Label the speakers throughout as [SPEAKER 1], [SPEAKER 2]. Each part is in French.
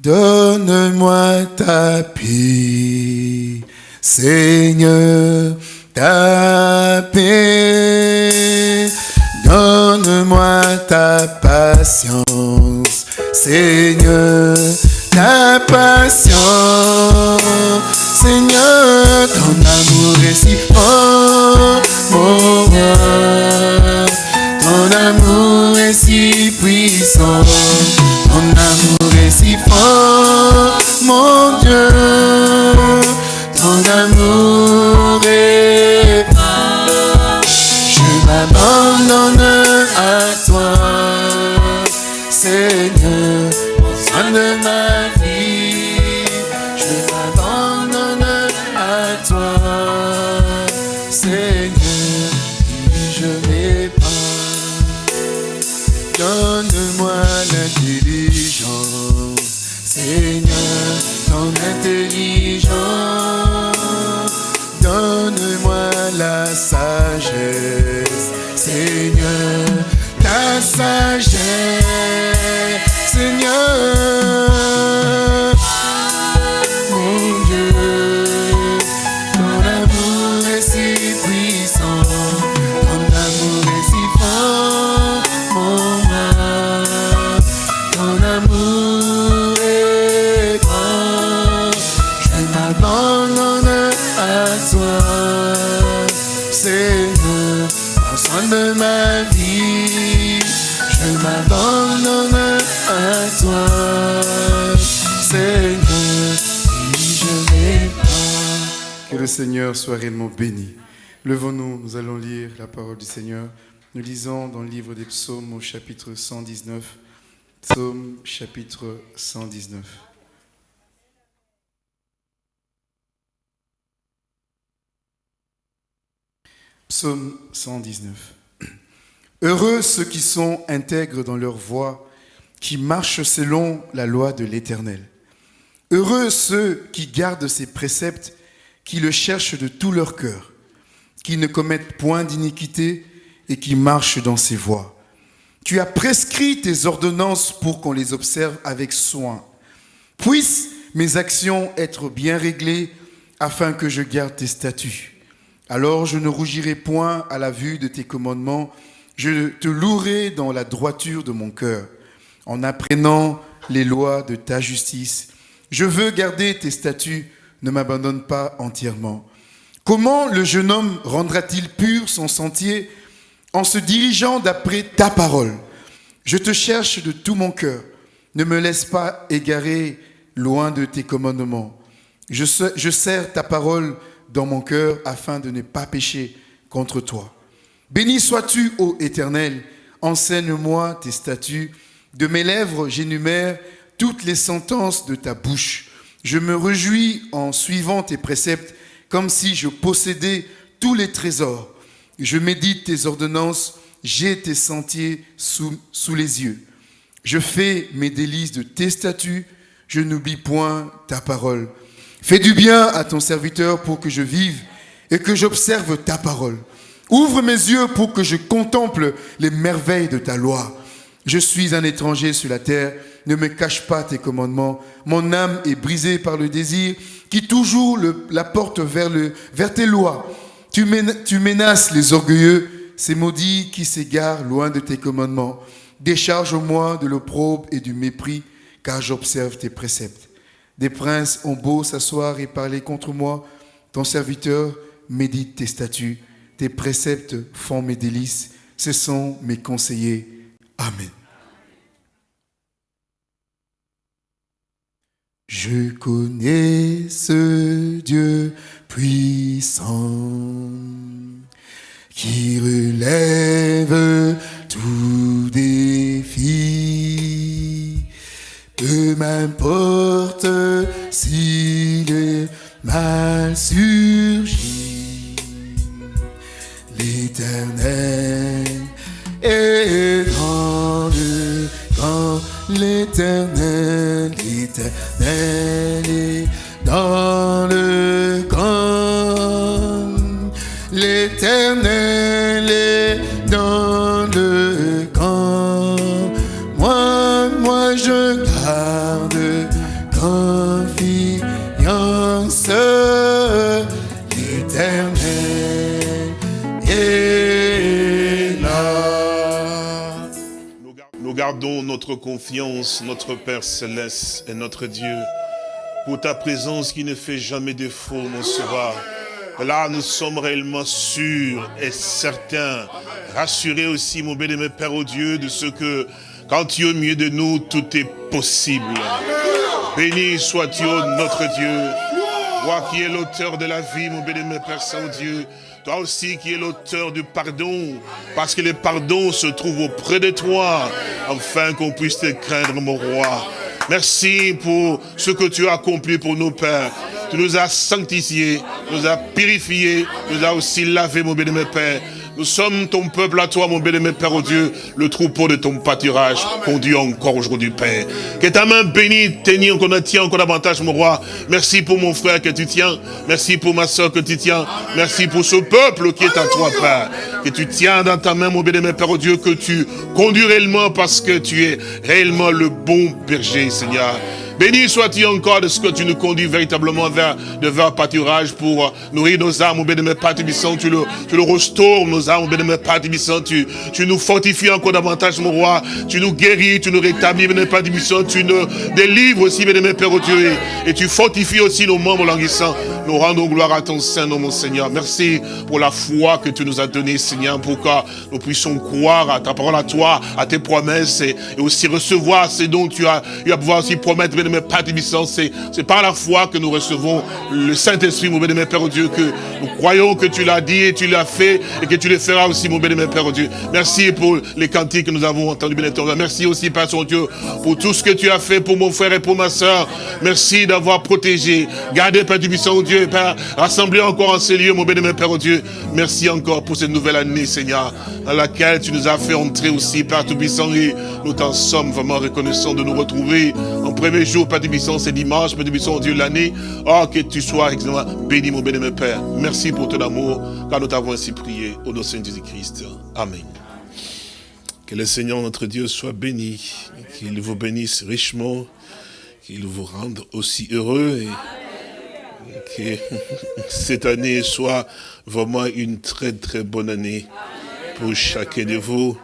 [SPEAKER 1] Donne-moi ta paix, Seigneur, ta paix. Donne-moi ta patience, Seigneur, ta patience. Seigneur, ton amour est si fort, mon roi. Ton amour est si puissant, Seigneur. Réellement béni. Levons-nous, nous allons lire la parole du Seigneur. Nous lisons dans le livre des psaumes au chapitre 119. Psaume chapitre 119. Psaume 119. Heureux ceux qui sont intègres dans leur voie, qui marchent selon la loi de l'Éternel. Heureux ceux qui gardent ses préceptes, qui le cherchent de tout leur cœur, qui ne commettent point d'iniquité et qui marchent dans ses voies. Tu as prescrit tes ordonnances pour qu'on les observe avec soin. Puissent mes actions être bien réglées afin que je garde tes statuts. Alors je ne rougirai point à la vue de tes commandements, je te louerai dans la droiture de mon cœur, en apprenant les lois de ta justice. Je veux garder tes statuts, ne m'abandonne pas entièrement. Comment le jeune homme rendra-t-il pur son sentier en se dirigeant d'après ta parole? Je te cherche de tout mon cœur, ne me laisse pas égarer loin de tes commandements. Je, se- je serre ta parole dans mon cœur afin de ne pas pécher contre toi. Béni sois-tu, ô Éternel, enseigne-moi tes statuts. De mes lèvres, j'énumère toutes les sentences de ta bouche. Je me réjouis en suivant tes préceptes, comme si je possédais tous les trésors. Je médite tes ordonnances, j'ai tes sentiers sous, sous les yeux. Je fais mes délices de tes statuts, je n'oublie point ta parole. Fais du bien à ton serviteur pour que je vive et que j'observe ta parole. Ouvre mes yeux pour que je contemple les merveilles de ta loi. Je suis un étranger sur la terre, ne me cache pas tes commandements. Mon âme est brisée par le désir qui toujours la porte vers, tes lois. Tu, tu menaces les orgueilleux, ces maudits qui s'égarent loin de tes commandements. Décharge-moi de l'opprobre et du mépris, car j'observe tes préceptes. Des princes ont beau s'asseoir et parler contre moi, ton serviteur médite tes statuts, tes préceptes font mes délices, ce sont mes conseillers. Amen. Je connais ce Dieu puissant qui relève tout défi. Peu m'importe si le mal l'éternel est le camp, l'éternel, l'éternel est dans le camp. L'éternel est dans le camp. Moi, moi, je garde confiance.
[SPEAKER 2] Gardons notre confiance, notre Père Céleste et notre Dieu, pour ta présence qui ne fait jamais défaut, mon sauveur. Là, nous sommes réellement sûrs et certains, rassurés aussi, mon béni, Père, au Dieu, de ce que, quand tu es au milieu de nous, tout est possible. Béni sois-tu, notre Dieu. Toi qui es l'auteur de la vie, mon béni, Père Saint-Dieu. Toi aussi qui es l'auteur du pardon, parce que le pardon se trouve auprès de toi, afin qu'on puisse te craindre, mon roi. Merci pour ce que tu as accompli pour nos pères. Tu nous as sanctifiés, nous as purifiés, nous as aussi lavé, mon béni, Père. Nous sommes ton peuple à toi, mon bien-aimé Père au Dieu, le troupeau de ton pâturage, conduit encore aujourd'hui, Père. Que ta main bénie tenir encore tient encore davantage, mon roi. Merci pour mon frère que tu tiens. Merci pour ma soeur que tu tiens. Merci pour ce peuple qui est à toi, Père. Que tu tiens dans ta main, mon bien-aimé Père au Dieu, que tu conduis réellement parce que tu es réellement le bon berger, Seigneur. Béni sois-tu encore de ce que tu nous conduis véritablement vers de vers pâturage pour euh, nourrir nos âmes, mon bénémoine Père tu le, tu le restaures, nos âmes, mon bénémoine Père tu, tu nous fortifies encore davantage, mon roi, tu nous guéris, tu nous rétablis, bénémoine Père tu nous délivres aussi, bénémoine Père au Dieu, et, tu fortifies aussi nos membres languissants. Nous rendons gloire à ton Saint-Nom, mon Seigneur. Merci pour la foi que tu nous as donnée, Seigneur, pour que nous puissions croire à ta parole, à toi, à tes promesses, et, aussi recevoir ce dont tu as, tu as pouvoir aussi promettre, mais Père c'est par la foi que nous recevons le Saint-Esprit, mon bénémoine Père Dieu, que nous croyons que tu l'as dit et tu l'as fait et que tu le feras aussi, mon bénémoine Père Dieu. Merci pour les cantiques que nous avons entendus, bénémoine Merci aussi, Père son Dieu, pour tout ce que tu as fait pour mon frère et pour ma soeur. Merci d'avoir protégé, gardé, Père du Puissant, Père, rassemblé encore en ces lieux, mon bénémoine Père Dieu. Merci encore pour cette nouvelle année, Seigneur, dans laquelle tu nous as fait entrer aussi, Père Tout-Puissant, et nous t'en sommes vraiment reconnaissants de nous retrouver en premier jour Père du c'est dimanche, Père du Dieu, l'année. Oh, que tu sois béni, mon béni, mon Père. Merci pour ton amour, car nous t'avons ainsi prié au nom de Jésus-Christ. Amen. Que le Seigneur, notre Dieu, soit béni, qu'il vous bénisse richement, qu'il vous rende aussi heureux que cette année soit vraiment une très très bonne année pour chacun de vous.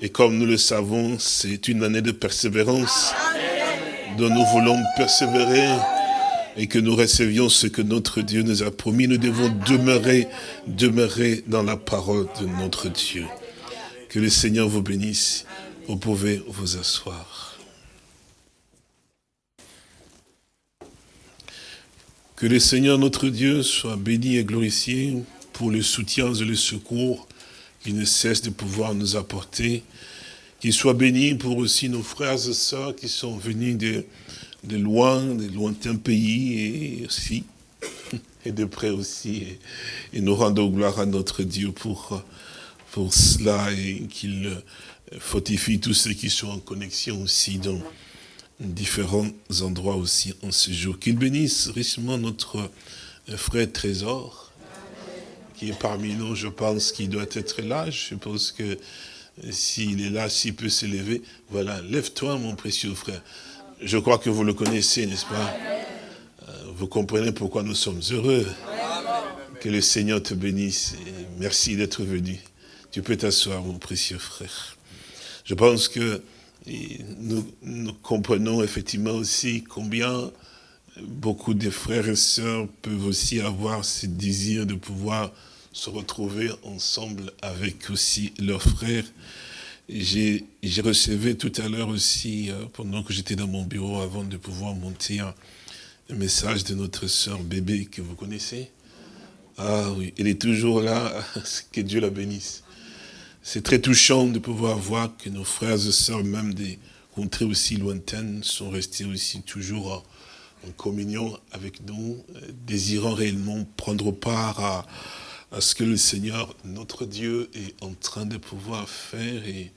[SPEAKER 2] Et comme nous le savons, c'est une année de persévérance dont nous voulons persévérer et que nous recevions ce que notre Dieu nous a promis. Nous devons demeurer, demeurer dans la parole de notre Dieu. Que le Seigneur vous bénisse. Vous pouvez vous asseoir. Que le Seigneur notre Dieu soit béni et glorifié pour le soutien et le secours qu'il ne cesse de pouvoir nous apporter qu'il soit béni pour aussi nos frères et sœurs qui sont venus de, de loin, de lointains pays et aussi, et de près aussi. Et, nous rendons gloire à notre Dieu pour, pour cela et qu'il fortifie tous ceux qui sont en connexion aussi différents endroits aussi en ce jour. Qu'il bénisse richement notre frère Trésor, qui est parmi nous, je pense qu'il doit être là. Je pense que s'il est là, s'il peut s'élever, voilà, lève-toi mon précieux frère. Je crois que vous le connaissez, n'est-ce pas? Euh, Vous comprenez pourquoi nous sommes heureux. Que le Seigneur te bénisse. merci d'être venu. Tu peux t'asseoir, mon précieux frère. Je pense que nous, nous, comprenons effectivement aussi combien beaucoup de frères et sœurs peuvent aussi avoir ce désir de pouvoir se retrouver ensemble avec aussi leurs frères. J'ai reçu tout à l'heure aussi, euh, pendant que j'étais dans mon bureau, avant de pouvoir monter un, message de notre sœur bébé que vous connaissez. Ah oui, elle est toujours là, que Dieu la bénisse. C'est très touchant de pouvoir voir que nos frères et sœurs, même des contrées aussi lointaines, sont restés aussi toujours en, communion avec nous, euh, désirant réellement prendre part à, à ce que le Seigneur, notre Dieu, est en train de pouvoir faire. Et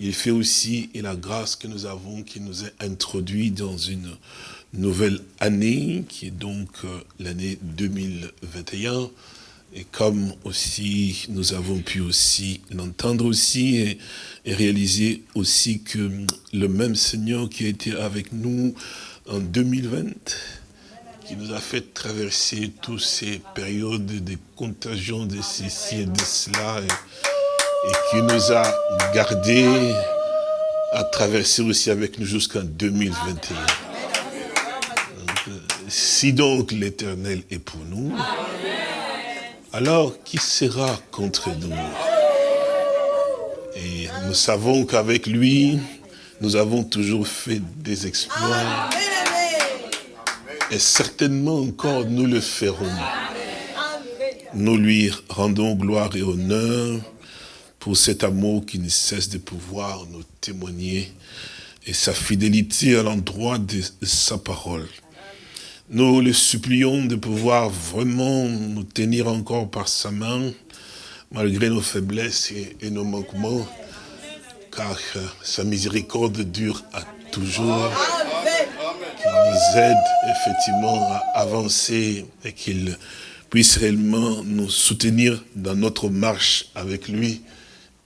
[SPEAKER 2] il fait aussi, et la grâce que nous avons, qui nous est introduit dans une nouvelle année, qui est donc euh, l'année 2021. Et comme aussi nous avons pu aussi l'entendre aussi et, réaliser aussi que le même Seigneur qui a été avec nous en 2020, qui nous a fait traverser toutes ces périodes de contagion de ceci et de cela, et, qui nous a gardés à traverser aussi avec nous jusqu'en 2021. si donc l'éternel est pour nous, alors qui sera contre nous? Et nous savons qu'avec lui, nous avons toujours fait des exploits. Et certainement encore nous le ferons. Nous lui rendons gloire et honneur pour cet amour qui ne cesse de pouvoir nous témoigner et sa fidélité à l'endroit de sa parole. Nous le supplions de pouvoir vraiment nous tenir encore par sa main, malgré nos faiblesses et, nos manquements, car sa miséricorde dure à toujours, qu'il nous aide effectivement à avancer et qu'il puisse réellement nous soutenir dans notre marche avec lui,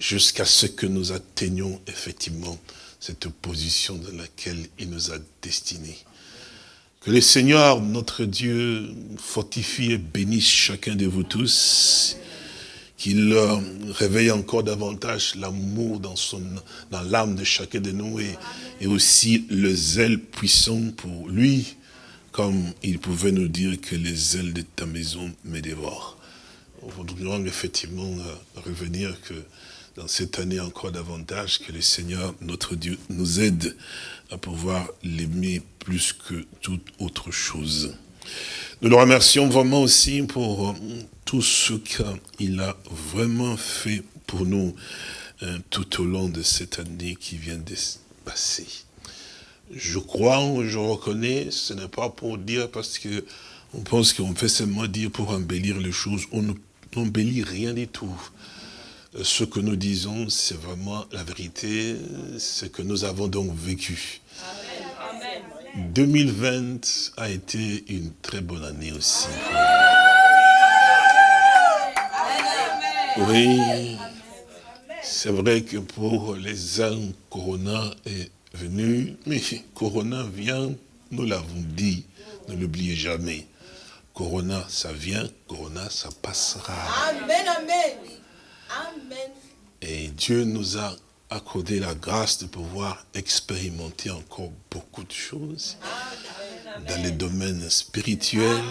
[SPEAKER 2] jusqu'à ce que nous atteignions effectivement cette position dans laquelle il nous a destinés. Que le Seigneur, notre Dieu, fortifie et bénisse chacun de vous tous, qu'il réveille encore davantage l'amour dans l'âme de chacun de nous et, aussi le zèle puissant pour lui, comme il pouvait nous dire que les ailes de ta maison me dévorent. Nous voudrions effectivement euh, revenir que dans cette année encore davantage, que le Seigneur, notre Dieu, nous aide à pouvoir l'aimer plus que toute autre chose. Nous le remercions vraiment aussi pour euh, tout ce qu'il a vraiment fait pour nous euh, tout au long de cette année qui vient de passer. Je crois, je reconnais, ce n'est pas pour dire parce que on pense qu'on fait seulement dire pour embellir les choses. On n'embellit rien du tout ce que nous disons, c'est vraiment la vérité, ce que nous avons donc vécu. 2020 a été une très bonne année aussi. Oui, c'est vrai que pour les uns, Corona est venu, mais Corona vient, nous l'avons dit, ne l'oubliez jamais. Corona, ça vient, Corona, ça passera. Amen, amen. Et Dieu nous a accordé la grâce de pouvoir expérimenter encore beaucoup de choses dans les domaines spirituels.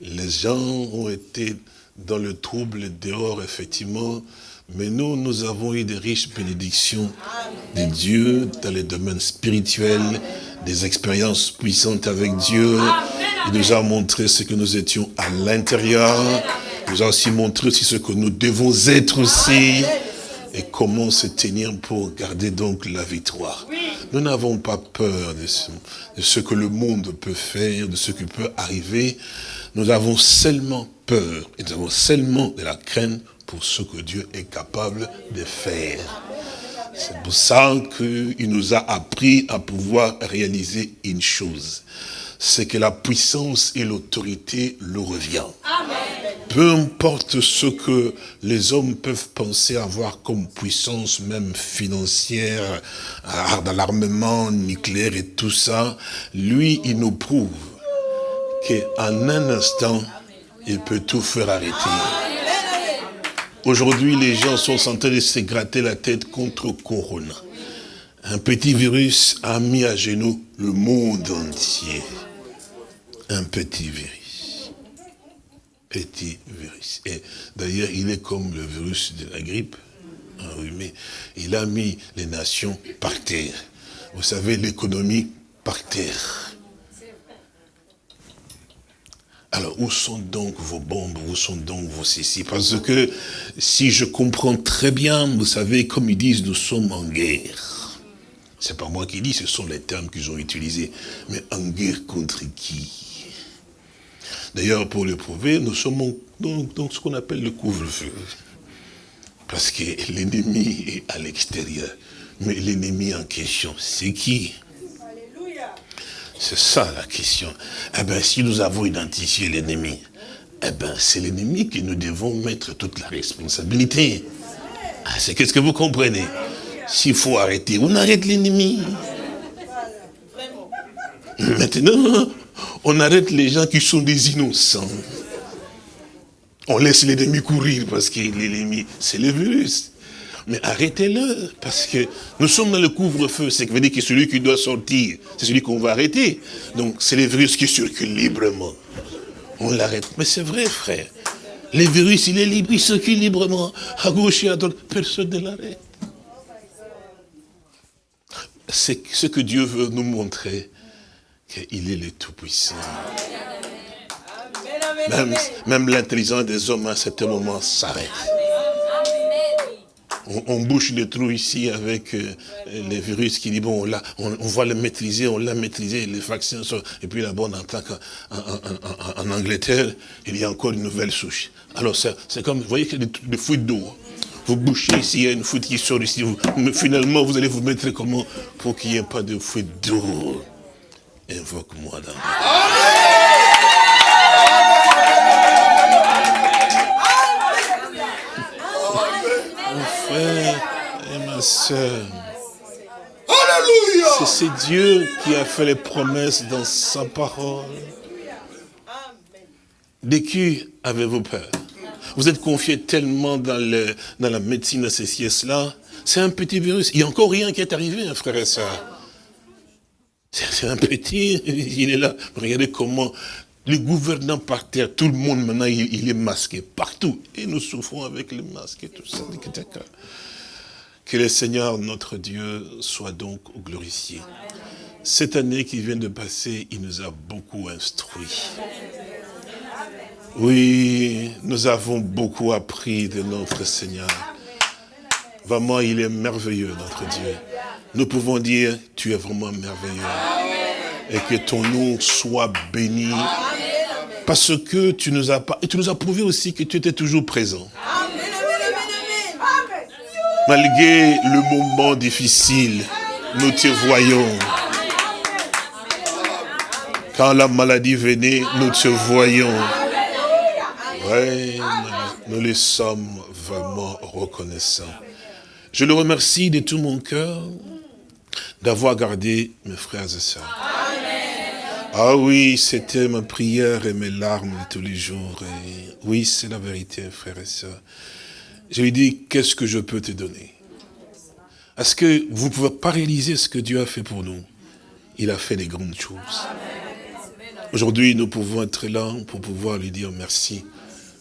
[SPEAKER 2] Les gens ont été dans le trouble dehors, effectivement, mais nous, nous avons eu des riches bénédictions de Dieu dans les domaines spirituels, des expériences puissantes avec Dieu. Il nous a montré ce que nous étions à l'intérieur nous a aussi montré aussi ce que nous devons être aussi et comment se tenir pour garder donc la victoire. Nous n'avons pas peur de ce, de ce, que le monde peut faire, de ce qui peut arriver. Nous avons seulement peur et nous avons seulement de la crainte pour ce que Dieu est capable de faire. C'est pour ça qu'il nous a appris à pouvoir réaliser une chose. C'est que la puissance et l'autorité le revient. Amen peu importe ce que les hommes peuvent penser avoir comme puissance, même financière, dans l'armement nucléaire et tout ça, lui, il nous prouve qu'en un instant, il peut tout faire arrêter. Aujourd'hui, les gens sont en train de se gratter la tête contre Corona. Un petit virus a mis à genoux le monde entier. Un petit virus Et d'ailleurs, il est comme le virus de la grippe, enrhumé. Il a mis les nations par terre. Vous savez, l'économie par terre. Alors, où sont donc vos bombes? Où sont donc vos ceci? Parce que, si je comprends très bien, vous savez, comme ils disent, nous sommes en guerre. C'est pas moi qui dis, ce sont les termes qu'ils ont utilisés. Mais en guerre contre qui? D'ailleurs, pour le prouver, nous sommes dans, ce qu'on appelle le couvre-feu. Parce que l'ennemi est à l'extérieur. Mais l'ennemi en question, c'est qui? C'est ça la question. Eh bien, si nous avons identifié l'ennemi, eh bien, c'est l'ennemi que nous devons mettre toute la responsabilité. Ah, c'est qu'est-ce que vous comprenez? S'il faut arrêter, on arrête l'ennemi. Maintenant, on arrête les gens qui sont des innocents. On laisse l'ennemi courir parce que l'ennemi, c'est le virus. Mais arrêtez-le, parce que nous sommes dans le couvre-feu. C'est veut dire que celui qui doit sortir, c'est celui qu'on va arrêter. Donc, c'est les virus qui circulent librement. On l'arrête. Mais c'est vrai, frère. Les virus, il est libre, il circule librement, à gauche et à droite. Personne ne l'arrête. C'est ce que Dieu veut nous montrer, qu'il est le Tout-Puissant. Même, même l'intelligence des hommes à certain moment s'arrête. On, bouche le trou ici avec euh, les virus qui dit, bon, là, on, va le maîtriser, on l'a maîtrisé, les vaccins sont... Et puis là-bas, en, en, Angleterre, il y a encore une nouvelle souche. Alors c'est comme, vous voyez y a des, fuites d'eau. Vous bouchez ici, il y a une fuite qui sort ici. mais finalement, vous allez vous mettre comment Pour qu'il n'y ait pas de fuite d'eau? Invoque-moi dans et ma soeur. C'est Dieu qui a fait les promesses dans sa parole. De qui avez-vous peur? Vous êtes confié tellement dans, le, dans la médecine de ces sièges-là. C'est un petit virus. Il n'y a encore rien qui est arrivé, hein, frère et soeur. C'est un petit, il est là. Regardez comment les gouvernants par terre, tout le monde maintenant, il, est masqué partout. Et nous souffrons avec les masques et tout ça. Que le Seigneur, notre Dieu, soit donc glorifié. Cette année qui vient de passer, il nous a beaucoup instruits. Oui, nous avons beaucoup appris de notre Seigneur. Vraiment, il est merveilleux, notre Dieu. Nous pouvons dire, tu es vraiment merveilleux. Et que ton nom soit béni. Parce que tu nous as et tu nous as prouvé aussi que tu étais toujours présent. Malgré le moment difficile, nous te voyons. Quand la maladie venait, nous te voyons. Oui, nous les sommes vraiment reconnaissants. Je le remercie de tout mon cœur d'avoir gardé mes frères et sœurs. Ah oui, c'était ma prière et mes larmes tous les jours. Oui, c'est la vérité, frère et soeur. Je lui dis, qu'est-ce que je peux te donner? Est-ce que vous ne pouvez pas réaliser ce que Dieu a fait pour nous? Il a fait des grandes choses. Aujourd'hui, nous pouvons être là pour pouvoir lui dire merci.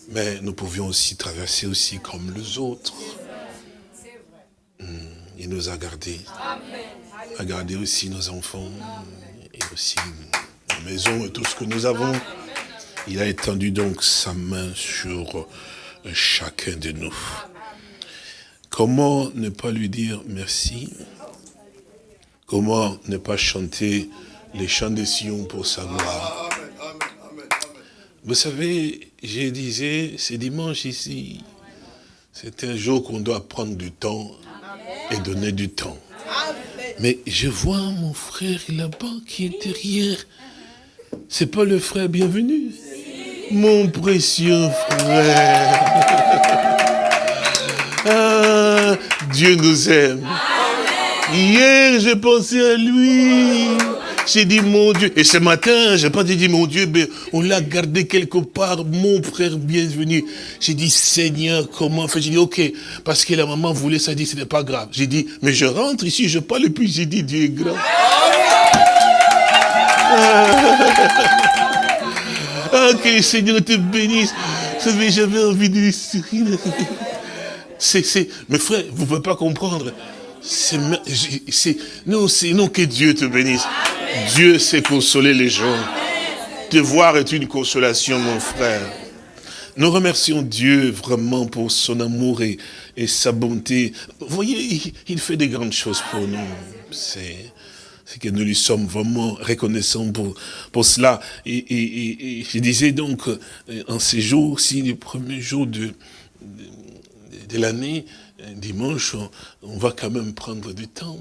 [SPEAKER 2] Mais nous pouvions aussi traverser aussi comme les autres. Hmm, il nous a gardés. A gardé aussi nos enfants et aussi maison et tout ce que nous avons. Il a étendu donc sa main sur chacun de nous. Comment ne pas lui dire merci? Comment ne pas chanter les chants de Sion pour sa gloire? Vous savez, je disais, c'est dimanche ici. C'est un jour qu'on doit prendre du temps et donner du temps. Mais je vois mon frère là-bas qui est derrière c'est pas le frère bienvenu Mon précieux frère. Ah, Dieu nous aime. Hier, j'ai pensé à lui. J'ai dit, mon Dieu, et ce matin, j'ai pas dit, mon Dieu, mais on l'a gardé quelque part, mon frère bienvenu. J'ai dit, Seigneur, comment faire J'ai dit, ok, parce que la maman voulait ça, dit, c'était pas grave. J'ai dit, mais je rentre ici, je parle, et puis j'ai dit, Dieu est grand. Ah, que le Seigneur te bénisse. J'avais envie de sourire. C'est, mes frères, vous ne pouvez pas comprendre. C'est, non, c'est non que Dieu te bénisse. Dieu sait consoler les gens. Te voir est une consolation, mon frère. Nous remercions Dieu vraiment pour son amour et, sa bonté. Vous voyez, il, fait des grandes choses pour nous. C'est que nous lui sommes vraiment reconnaissants pour, cela. Et, je disais donc, euh, en ces jours, si les premiers jours de, de, l'année, euh, dimanche, on, va quand même prendre du temps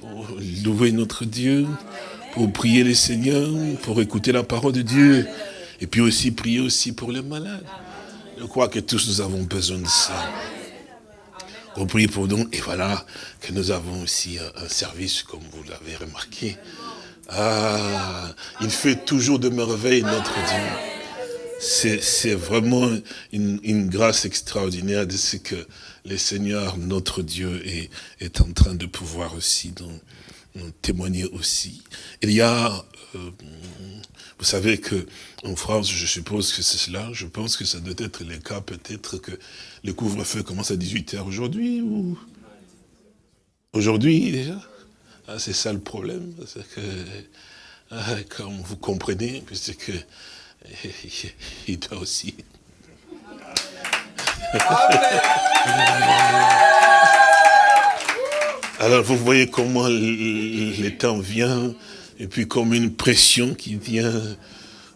[SPEAKER 2] pour louer notre Dieu, pour prier le Seigneur, pour écouter la parole de Dieu, et puis aussi prier aussi pour les malades. Je crois que tous nous avons besoin de ça compris pour nous. Et voilà que nous avons aussi un, service, comme vous l'avez remarqué. Ah, il fait toujours de merveilles, notre Dieu. c'est vraiment une, grâce extraordinaire de ce que le Seigneur, notre Dieu, est, est en train de pouvoir aussi nous, témoigner aussi. Il y a, euh, vous savez que en France, je suppose que c'est cela, je pense que ça doit être le cas peut-être que le couvre-feu commence à 18h aujourd'hui ou aujourd'hui déjà. Ah, c'est ça le problème, c'est que, ah, comme vous comprenez, c'est que il doit aussi. Alors vous voyez comment le temps vient, et puis comme une pression qui vient,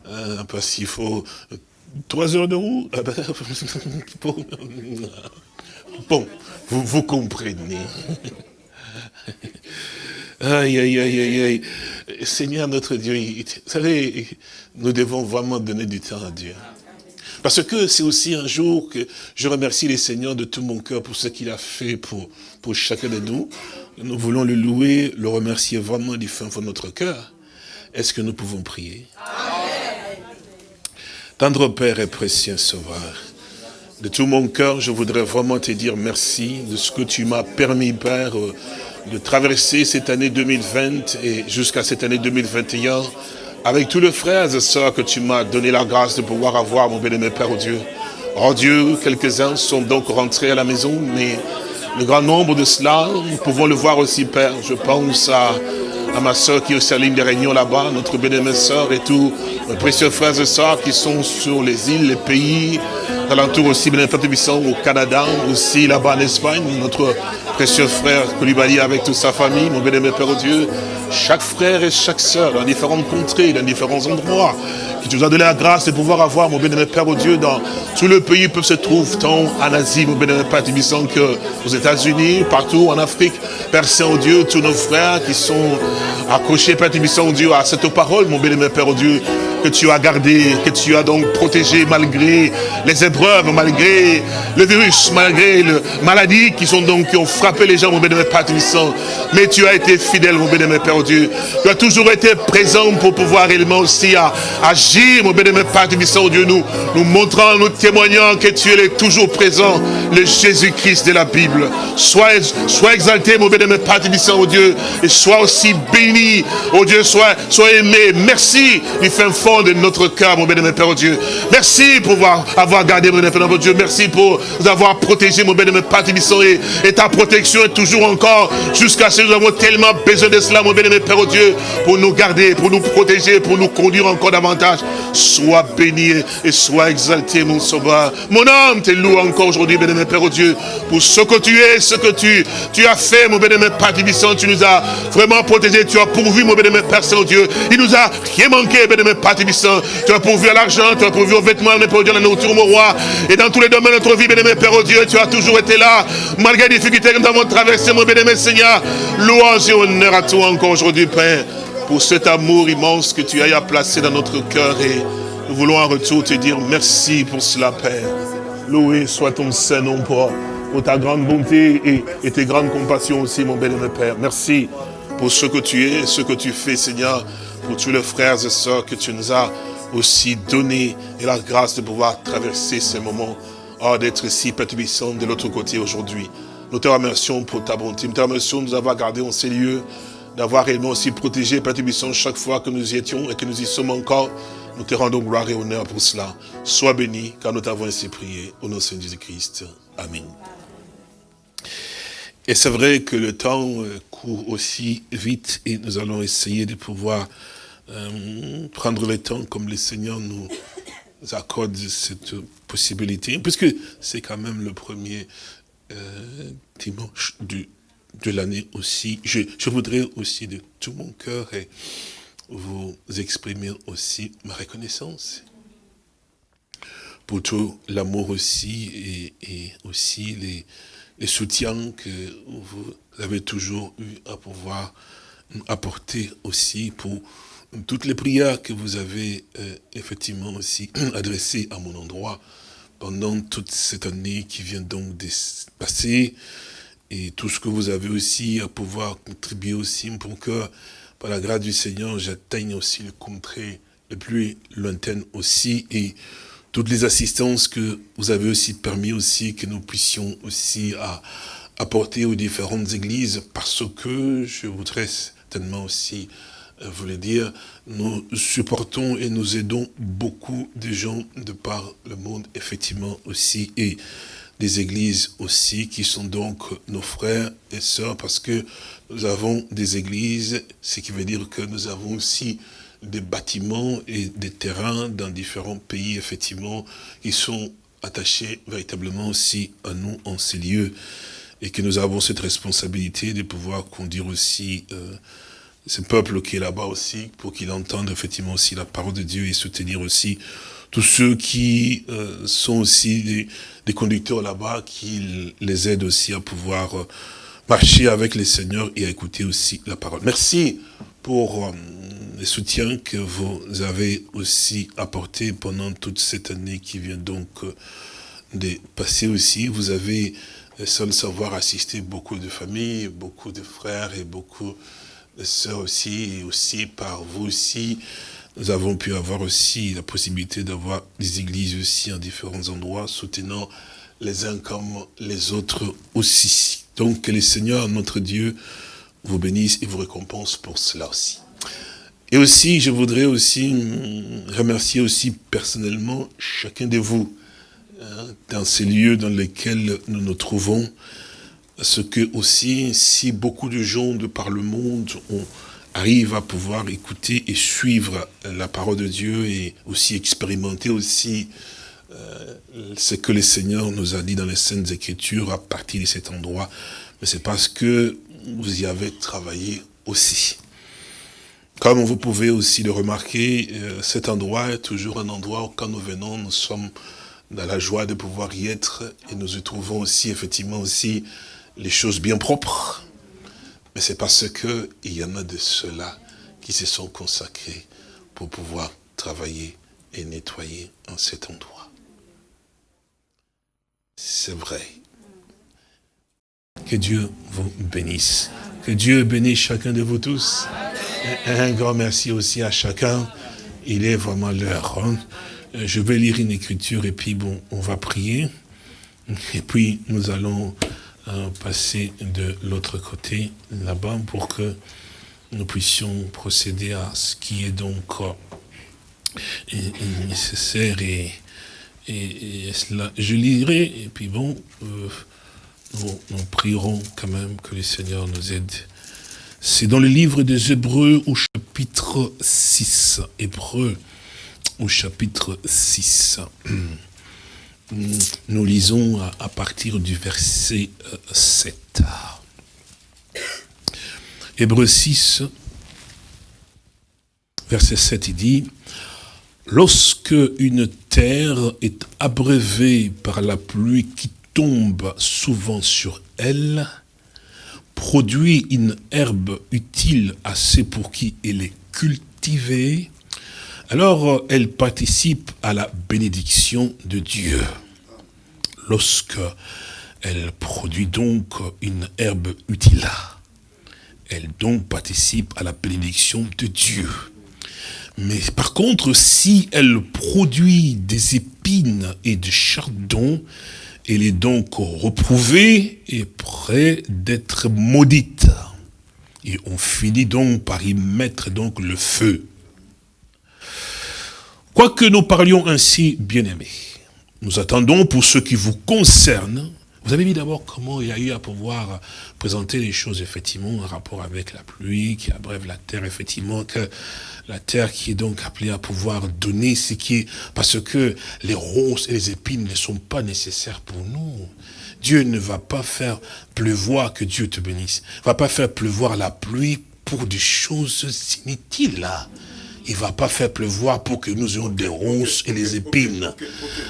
[SPEAKER 2] hein, parce qu'il faut trois heures de roue. Ah ben, bon, vous, vous comprenez. Aïe, aïe, aïe, aïe, aïe. Seigneur notre Dieu, vous savez, nous devons vraiment donner du temps à Dieu. Parce que c'est aussi un jour que je remercie les Seigneurs de tout mon cœur pour ce qu'il a fait pour, pour chacun de nous. Nous voulons le louer, le remercier vraiment du fin fond de notre cœur. Est-ce que nous pouvons prier? Tendre Père et précieux Sauveur, de tout mon cœur, je voudrais vraiment te dire merci de ce que tu m'as permis, Père, de traverser cette année 2020 et jusqu'à cette année 2021 avec tous les frères et sœurs que tu m'as donné la grâce de pouvoir avoir, mon bien-aimé Père au Dieu. Oh Dieu, quelques-uns sont donc rentrés à la maison, mais le grand nombre de cela, nous pouvons le voir aussi, Père. Je pense à, à ma soeur qui est aussi à ligne des réunions là-bas, notre bien-aimée sœur et tous mes précieux frères et sœurs qui sont sur les îles, les pays, alentour aussi, bien au Canada, aussi là-bas en Espagne, notre précieux frère Koulibaly avec toute sa famille, mon bien-aimé Père Dieu, chaque frère et chaque sœur dans différentes contrées, dans différents endroits, qui tu nous a donné la grâce de pouvoir avoir, mon bien-aimé Père au Dieu, dans tout le pays peut se trouve, tant en Asie, mon bien-aimé Père Tibissant, que aux États-Unis, partout en Afrique, Père Saint-Dieu, tous nos frères qui sont accrochés, Père Tibissant, Dieu, à cette parole, mon bien-aimé Père au Dieu, que tu as gardé, que tu as donc protégé malgré les épreuves, malgré le virus, malgré les maladies qui sont donc, qui ont frappé les gens, mon bénémoine Père Mais tu as été fidèle, mon bénémoine Père Dieu. Tu as toujours été présent pour pouvoir réellement aussi agir, mon bénémoine Père Dieu, nous, nous montrant, nous témoignant que tu es toujours présent, le Jésus-Christ de la Bible. Sois, sois exalté, mon bénémoine Père oh Dieu, et sois aussi béni, oh Dieu, sois, sois aimé. Merci du fin fond de notre cœur, mon bénémoine Père Dieu. Merci pour avoir, gardé, mon bénémoine Père Dieu. Merci pour nous avoir protégé, mon bénémoine Père et, et ta protection est toujours encore jusqu'à ce que nous avons tellement besoin de cela, mon bénémoine Père Dieu, pour nous garder, pour nous protéger, pour nous conduire encore davantage. Sois béni et sois exalté, mon sauveur. Mon âme te loue encore aujourd'hui, bénémoine Père Dieu, pour ce que tu es, ce que tu, tu as fait, mon bénémoine Père. Tu nous as vraiment protégé, tu as pourvu, mon bénémoine Père Saint-Dieu. Il nous a rien manqué, bénémoine Père tu as pourvu à l'argent, tu as pourvu aux vêtements, mais pour Dieu, la nourriture, mon roi. Et dans tous les domaines de notre vie, bien-aimé Père, oh Dieu, tu as toujours été là. Malgré les difficultés que nous avons traversées, mon bien-aimé Seigneur. Louange et honneur à toi encore aujourd'hui, Père, pour cet amour immense que tu as placé dans notre cœur. Et nous voulons en retour te dire merci pour cela, Père. Loué soit ton Saint-Nom pour, ta grande bonté et, et tes grandes compassions aussi, mon bien-aimé Père. Merci pour ce que tu es, ce que tu fais, Seigneur pour tous les frères et sœurs que tu nous as aussi donné et la grâce de pouvoir traverser ces moments, oh, d'être ici, Père de l'autre côté aujourd'hui. Nous te remercions pour ta bonté, nous te remercions de nous avoir gardés en ces lieux, d'avoir réellement aussi protégé, Père chaque fois que nous y étions et que nous y sommes encore. Nous te rendons gloire et honneur pour cela. Sois béni, car nous t'avons ainsi prié. Au nom de Jésus-Christ. Amen. Et c'est vrai que le temps euh, court aussi vite et nous allons essayer de pouvoir euh, prendre le temps comme le Seigneur nous accorde cette possibilité, puisque c'est quand même le premier euh, dimanche de l'année aussi. Je, voudrais aussi de tout mon cœur vous exprimer aussi ma reconnaissance pour tout l'amour aussi et aussi les, les, soutiens que vous avez toujours eu à pouvoir apporter aussi pour toutes les prières que vous avez euh, effectivement aussi adressées à mon endroit pendant toute cette année qui vient donc de passer, et tout ce que vous avez aussi à pouvoir contribuer aussi pour que, par la grâce du Seigneur, j'atteigne aussi le contrée le plus lointain aussi, et toutes les assistances que vous avez aussi permis aussi que nous puissions aussi apporter aux différentes églises parce que je voudrais certainement aussi euh, vous le dire, nous supportons et nous aidons beaucoup de gens de par le monde, effectivement aussi, et des églises aussi, qui sont donc nos frères et sœurs, parce que nous avons des églises, ce qui veut dire que nous avons aussi des bâtiments et des terrains dans différents pays, effectivement, qui sont attachés véritablement aussi à nous en ces lieux, et que nous avons cette responsabilité de pouvoir conduire aussi euh, ce peuple qui est là-bas aussi, pour qu'il entende effectivement aussi la parole de Dieu et soutenir aussi tous ceux qui euh, sont aussi des, conducteurs là-bas, qui les aident aussi à pouvoir euh, marcher avec les seigneurs et à écouter aussi la parole. Merci pour euh, les soutiens que vous avez aussi apportés pendant toute cette année qui vient donc de passer aussi. Vous avez, sans le savoir, assisté beaucoup de familles, beaucoup de frères et beaucoup sœurs aussi, et aussi par vous aussi, nous avons pu avoir aussi la possibilité d'avoir des églises aussi en différents endroits, soutenant les uns comme les autres aussi. Donc que le Seigneur, notre Dieu, vous bénisse et vous récompense pour cela aussi. Et aussi, je voudrais aussi remercier aussi personnellement chacun de vous hein, dans ces lieux dans lesquels nous nous trouvons, ce que aussi, si beaucoup de gens de par le monde arrivent à pouvoir écouter et suivre la parole de Dieu et aussi expérimenter aussi euh, ce que le Seigneur nous a dit dans les Saintes Écritures à partir de cet endroit, mais c'est parce que vous y avez travaillé aussi. Comme vous pouvez aussi le remarquer, euh, cet endroit est toujours un endroit où quand nous venons, nous sommes dans la joie de pouvoir y être et nous y trouvons aussi effectivement aussi les choses bien propres. Mais c'est parce que il y en a de ceux-là qui se sont consacrés pour pouvoir travailler et nettoyer en cet endroit. C'est vrai. Que Dieu vous bénisse. Que Dieu bénisse chacun de vous tous. un grand merci aussi à chacun. Il est vraiment l'heure. Hein. Je vais lire une écriture et puis bon, on va prier. Et puis nous allons passer de l'autre côté, là-bas, pour que nous puissions procéder à ce qui est donc euh, nécessaire et, et, cela, je lirai, et puis bon, euh, nous, prierons quand même que le Seigneur nous aide. C'est dans le livre des Hébreux au chapitre 6, Hébreux au chapitre 6 nous lisons à, partir du verset 7. Euh, Hébreu 6, verset 7, il dit, Lorsque une terre est abreuvée par la pluie qui tombe souvent sur elle, produit une herbe utile assez pour qui elle est cultivée, alors elle participe à la bénédiction de Dieu lorsque elle produit donc une herbe utile. Elle donc participe à la bénédiction de Dieu. Mais par contre, si elle produit des épines et des chardons, elle est donc reprouvée et près d'être maudite. Et on finit donc par y mettre donc le feu. Quoique nous parlions ainsi, bien-aimés, nous attendons pour ce qui vous concerne. Vous avez vu d'abord comment il y a eu à pouvoir présenter les choses, effectivement, en rapport avec la pluie, qui abrève la terre, effectivement, que la terre qui est donc appelée à pouvoir donner ce qui est... Parce que les ronces et les épines ne sont pas nécessaires pour nous. Dieu ne va pas faire pleuvoir, que Dieu te bénisse, ne va pas faire pleuvoir la pluie pour des choses inutiles, là il ne va pas faire pleuvoir pour que nous ayons des ronces et des épines.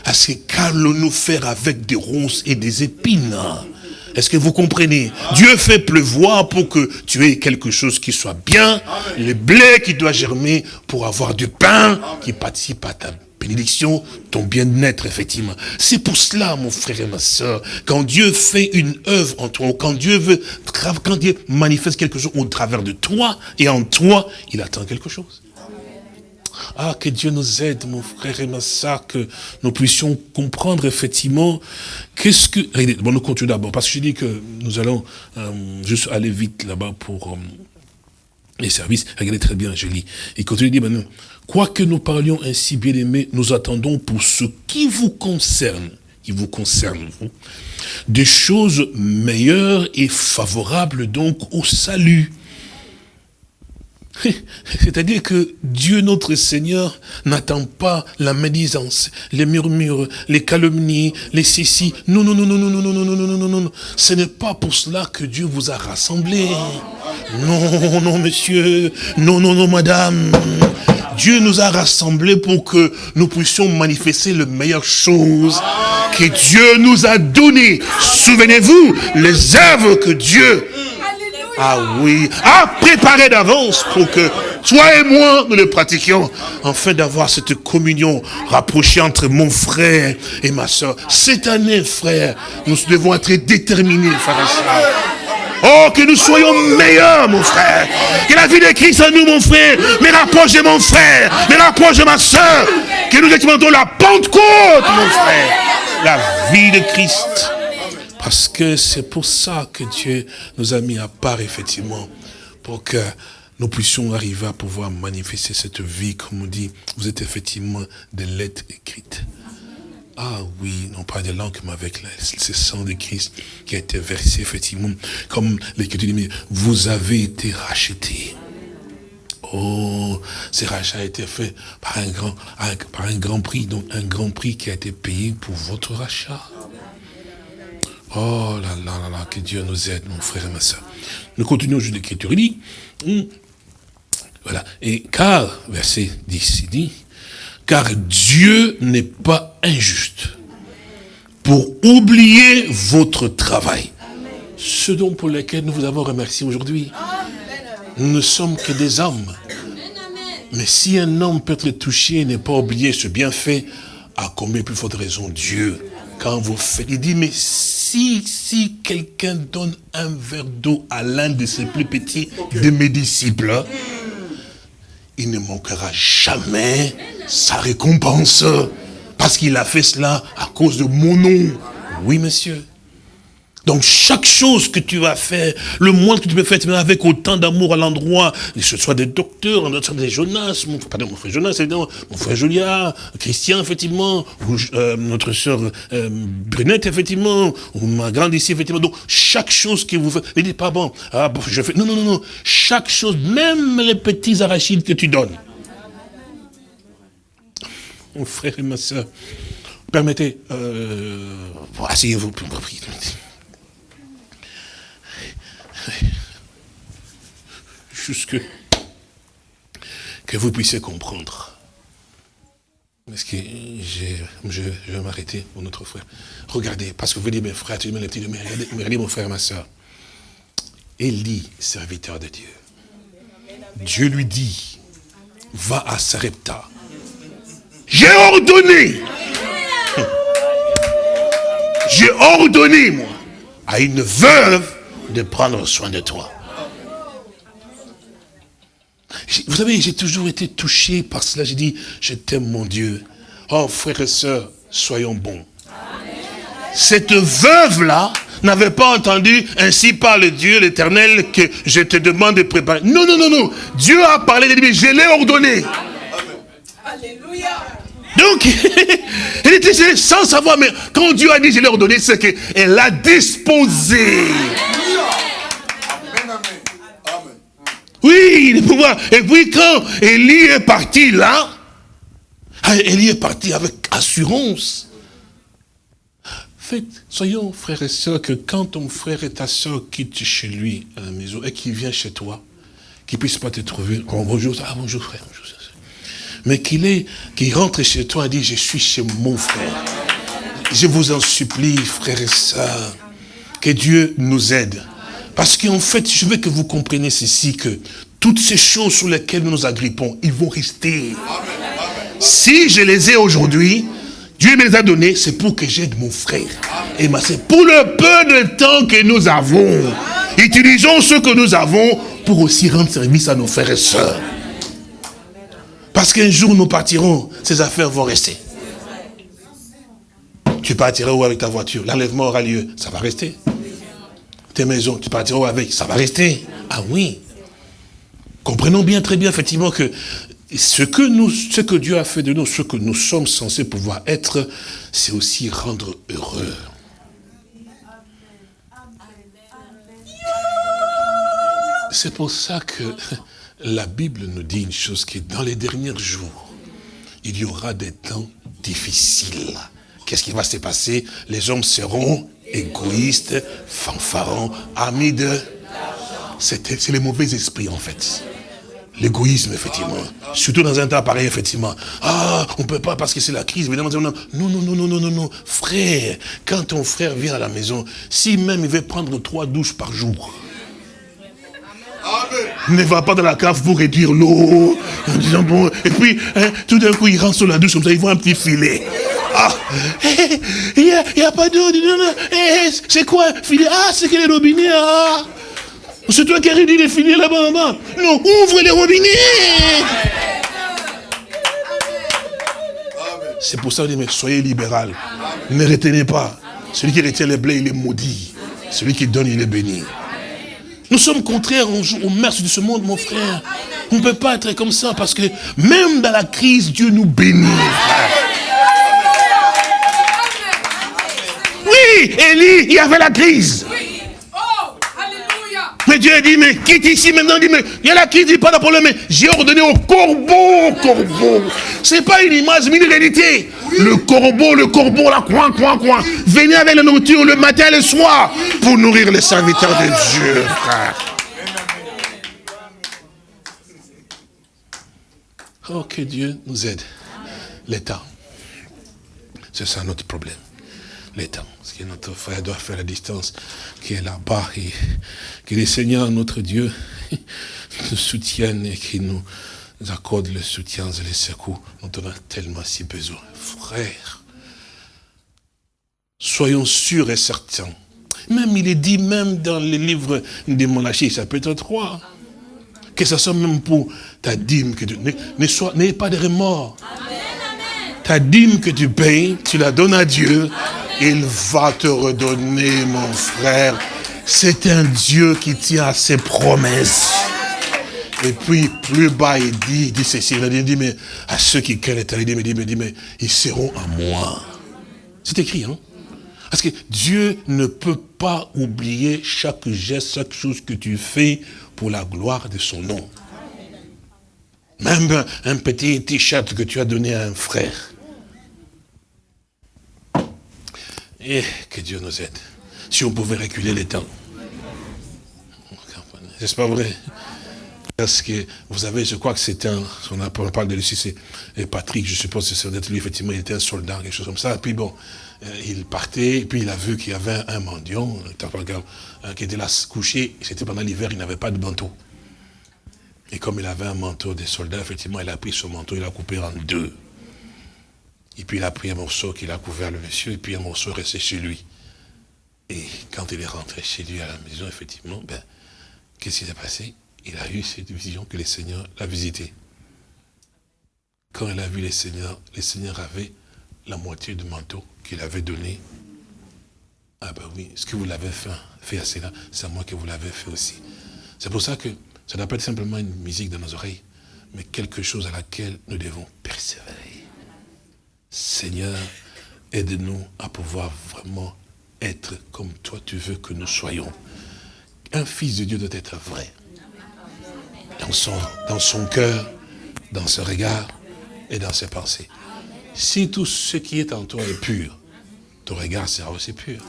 [SPEAKER 2] Parce que qu'allons-nous faire avec des ronces et des épines est-ce que vous comprenez? Dieu fait pleuvoir pour que tu aies quelque chose qui soit bien, le blé qui doit germer pour avoir du pain qui participe à ta bénédiction, ton bien-être, effectivement. C'est pour cela, mon frère et ma soeur, quand Dieu fait une œuvre en toi, quand Dieu veut, quand Dieu manifeste quelque chose au travers de toi et en toi, il attend quelque chose. Ah, que Dieu nous aide, mon frère et ma soeur, que nous puissions comprendre effectivement qu'est-ce que... Bon, nous continuons d'abord, parce que je dis que nous allons euh, juste aller vite là-bas pour euh, les services. Regardez très bien, je lis. Il continue de dire maintenant, quoique nous parlions ainsi, bien aimés, nous attendons pour ce qui vous concerne, qui vous concerne, des choses meilleures et favorables donc au salut. C'est-à-dire que Dieu notre Seigneur n'attend pas la médisance, les murmures, les calomnies, les cécis. Non, non, non, non, non, non, non, non, non, non, non, non. Ce n'est pas pour cela que Dieu vous a rassemblés. Non, non, monsieur. Non, non, non, madame. Dieu nous a rassemblés pour que nous puissions manifester les meilleures choses que Dieu nous a données. Souvenez-vous, les œuvres que Dieu ah oui, a préparé d'avance pour que toi et moi, nous le pratiquions, afin d'avoir cette communion rapprochée entre mon frère et ma soeur. Cette année, frère, nous devons être déterminés, frère et soeur. Oh, que nous soyons meilleurs, mon frère. Que la vie de Christ en nous, mon frère, mais rapproche de mon frère, mais rapproche de ma soeur. Que nous expérimentons la Pentecôte, mon frère. La vie de Christ. Parce que c'est pour ça que Dieu nous a mis à part, effectivement, pour que nous puissions arriver à pouvoir manifester cette vie, comme on dit, vous êtes effectivement des lettres écrites. Ah oui, non pas des langues, mais avec le sang de Christ qui a été versé, effectivement, comme l'Écriture dit, vous avez été rachetés. Oh, ce rachat a été fait par un grand, par un grand prix, donc un grand prix qui a été payé pour votre rachat. Oh là là là là, que Dieu nous aide, mon frère et ma soeur. Nous continuons juste l'écriture. Il dit, hmm, voilà, et car, verset 10, il dit, car Dieu n'est pas injuste pour oublier votre travail. Ce dont pour lequel nous vous avons remercié aujourd'hui. Nous ne sommes que des hommes. Mais si un homme peut être touché et n'est pas oublié ce bienfait, à combien plus forte raison Dieu, quand vous faites, il dit, mais si, si quelqu'un donne un verre d'eau à l'un de ses plus petits de mes disciples, il ne manquera jamais sa récompense. Parce qu'il a fait cela à cause de mon nom. Oui, monsieur. Donc chaque chose que tu vas faire, le moins que tu peux faire avec autant d'amour à l'endroit, que ce soit des docteurs, des Jonas, mon, pardon, mon frère Jonas, mon frère Julia, Christian, effectivement, ou euh, notre soeur euh, Brunette, effectivement, ou ma grande ici, effectivement. Donc chaque chose que vous faites, ne dites pas bon, ah, bon, je fais. Non, non, non, non. Chaque chose, même les petits arachides que tu donnes. Mon frère et ma soeur, permettez, euh, asseyez-vous, prie. Que vous puissiez comprendre. Est-ce que je, vais m'arrêter pour notre frère Regardez, parce que vous dites, mes frères, tu dis, les petits, mais regardez, regardez mon frère ma soeur. Élie, serviteur de Dieu. Dieu lui dit, va à Sarepta. J'ai ordonné. J'ai ordonné, moi, à une veuve de prendre soin de toi. Vous savez, j'ai toujours été touché par cela. J'ai dit, je t'aime mon Dieu. Oh, frères et sœurs, soyons bons. Cette veuve-là n'avait pas entendu, ainsi parle Dieu l'éternel, que je te demande de préparer. Non, non, non, non. Dieu a parlé, il dit, je l'ai ordonné. Alléluia. Donc, elle était sans savoir, mais quand Dieu a dit, je l'ai ordonné, c'est qu'elle a disposé. Oui, le pouvoir. Et puis quand Élie est parti là, ah, Élie est parti avec assurance. Faites, soyons frères et sœurs, que quand ton frère et ta sœur quittent chez lui à la maison et qu'il vient chez toi, qu'il ne puisse pas te trouver, oh, bonjour, ah bonjour frère, bonjour. Mais qu'il est, qu'il rentre chez toi et dit, je suis chez mon frère. Je vous en supplie, frères et sœurs, que Dieu nous aide. Parce qu'en fait, je veux que vous compreniez ceci, que toutes ces choses sur lesquelles nous nous agrippons, ils vont rester. Si je les ai aujourd'hui, Dieu me les a donnés, c'est pour que j'aide mon frère. Et c'est pour le peu de temps que nous avons. Utilisons ce que nous avons pour aussi rendre service à nos frères et sœurs. Parce qu'un jour nous partirons, ces affaires vont rester. Tu partiras où avec ta voiture? L'enlèvement aura lieu, ça va rester. Tes maisons, tu partiras où avec? Ça va rester. Ah oui. Comprenons bien, très bien, effectivement, que ce que, nous, ce que Dieu a fait de nous, ce que nous sommes censés pouvoir être, c'est aussi rendre heureux. C'est pour ça que la Bible nous dit une chose qui est dans les derniers jours, il y aura des temps difficiles. Qu'est-ce qui va se passer? Les hommes seront égoïstes, fanfarons, amis de... C'est les mauvais esprits en fait. L'égoïsme, effectivement. Surtout dans un temps pareil, effectivement. Ah, on ne peut pas parce que c'est la crise. Non, non, non, non, non, non, non. Frère, quand ton frère vient à la maison, si même il veut prendre trois douches par jour, ne va pas dans la cave pour réduire l'eau. et puis, hein, tout d'un coup, il rentre sur la douche comme ça, il voit un petit filet. Ah, il n'y a, pas d'eau. Eh, c'est quoi Ah, c'est que les robinets. Ah. C'est toi qui as réduit les filets là-bas, là-bas. Non, ouvre les robinets. C'est pour ça que je dis, mais soyez libéral. Ne retenez pas. Celui qui retient les blés, il est maudit. Celui qui donne, il est béni. Nous sommes contraires au mœurs de ce monde, mon frère. On ne peut pas être comme ça parce que même dans la crise, Dieu nous bénit. Oui, Élie, il y avait la crise. Mais Dieu a dit, mais quitte ici maintenant, dit, mais il y a la qui dit pas de problème, mais j'ai ordonné au corbeau, corbeau. C'est pas une image, mais une réalité. Le corbeau, le corbeau, là, coin, coin, coin. Venez avec la nourriture le matin et le soir pour nourrir les serviteurs de Dieu, frère. Oh, que Dieu nous aide. L'état. C'est ça notre problème. L'état. Parce que notre frère doit faire la distance qui est là-bas et que les Seigneurs, notre Dieu, nous soutiennent et qui nous accorde le soutien et les secours dont on a tellement si besoin. Frère, soyons sûrs et certains. Même il est dit, même dans les livres des monarchies, chapitre 3, que ce soit même pour ta dîme, que tu n'ayez pas de remords. Ta dîme que tu payes, tu la donnes à Dieu, il va te redonner, mon frère, c'est un Dieu qui tient à ses promesses. Et puis, plus bas, il dit, il dit ceci, il dit, mais à ceux qui craignent l'éternité, il dit, mais, dit, mais ils seront à moi. C'est écrit, hein? Parce que Dieu ne peut pas oublier chaque geste, chaque chose que tu fais pour la gloire de son nom. Même un petit t-shirt que tu as donné à un frère. Et que Dieu nous aide si on pouvait reculer les temps. N'est-ce pas vrai? Parce que, vous savez, je crois que c'était un, on, parle de lui, c'est Patrick, je suppose que c'est lui, effectivement, il était un soldat, quelque chose comme ça. Puis bon, euh, il partait, puis il a vu qu'il y avait un mendiant, euh, qui était là couché, c'était pendant l'hiver, il n'avait pas de manteau. Et comme il avait un manteau des soldats, effectivement, il a pris son manteau, il a coupé en deux. Et puis il a pris un morceau qu'il a couvert le monsieur, et puis un morceau resté chez lui. Et quand il est rentré chez lui à la maison, effectivement, ben, qu'est-ce qui s'est passé? Il a eu cette vision que les seigneurs l'a visité. Quand il a vu les seigneurs, les seigneurs avaient la moitié du manteau qu'il avait donné. Ah ben oui, ce que vous l'avez fait, fait à cela, c'est à moi que vous l'avez fait aussi. C'est pour ça que ça n'a pas être simplement une musique dans nos oreilles, mais quelque chose à laquelle nous devons persévérer. Seigneur, aide-nous à pouvoir vraiment être comme toi tu veux que nous soyons. Un fils de Dieu doit être vrai. Dans son, dans son cœur, dans ce regard et dans ses pensées. Si tout ce qui est en toi est pur, ton regard sera aussi pur.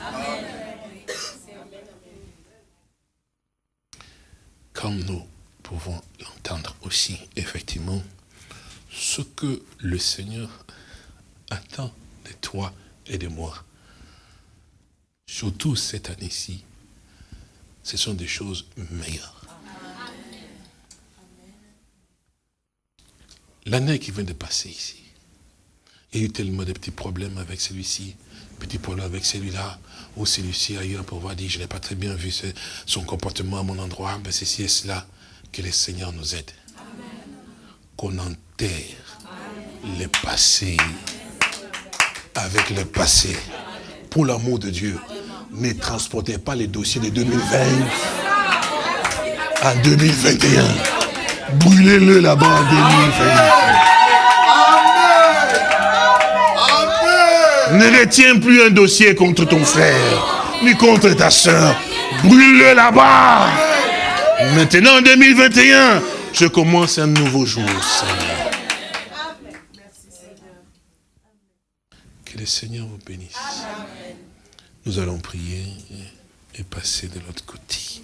[SPEAKER 2] Comme nous pouvons l'entendre aussi, effectivement, ce que le Seigneur attend de toi et de moi surtout cette année-ci, ce sont des choses meilleures. L'année qui vient de passer ici, il y a eu tellement de petits problèmes avec celui-ci, petits problèmes avec celui-là, ou celui-ci ailleurs pour voir dire, je n'ai pas très bien vu son comportement à mon endroit, mais ceci et cela, que le Seigneur nous aide. qu'on enterre le passé avec le passé. Pour l'amour de Dieu, ne transportez pas les dossiers de 2020 en 2021. Brûlez-le là-bas en 2020. Ne retiens plus un dossier contre ton frère, ni contre ta soeur. Brûle-le là-bas. Maintenant, en 2021, je commence un nouveau jour, Seigneur. Que le Seigneur vous bénisse. Nous allons prier et passer de l'autre côté.